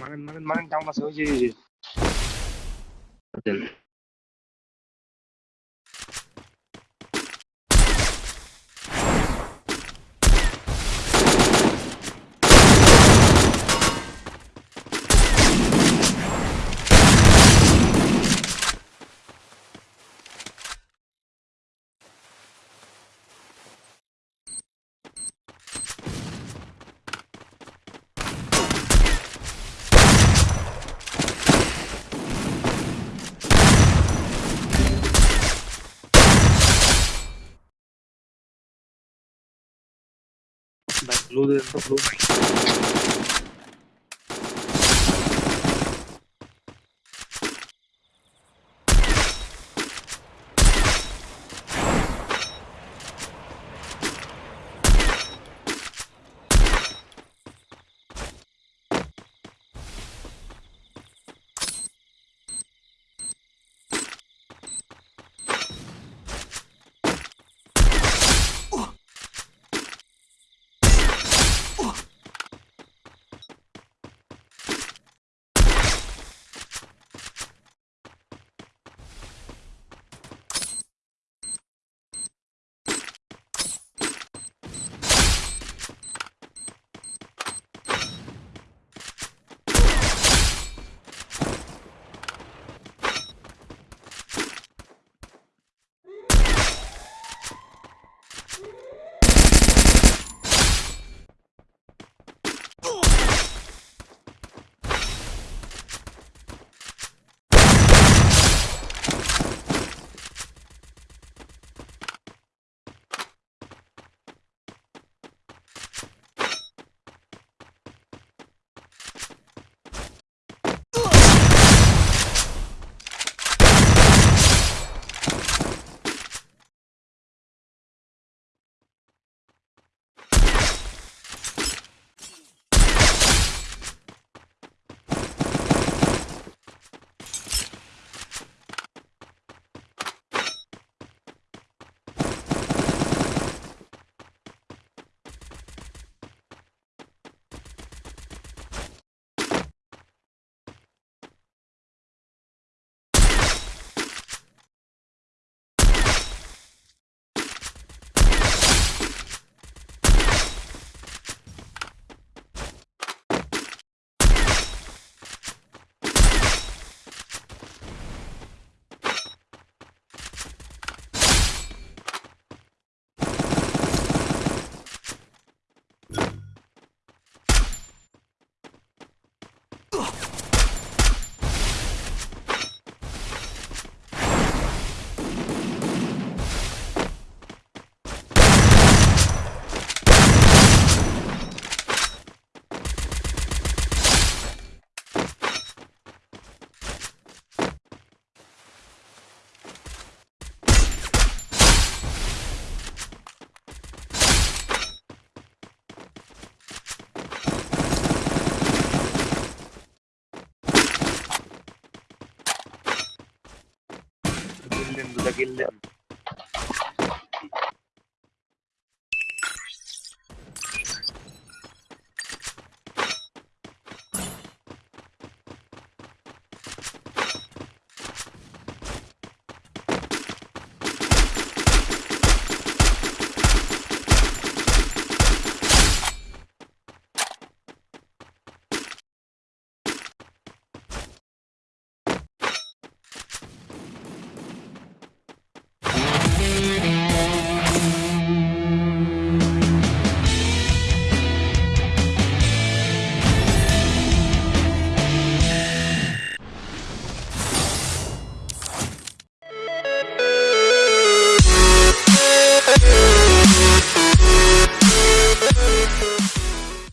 Mang, mang, mang trong masuk aja. gì? Betul. Loader não load. قلن ولا قلن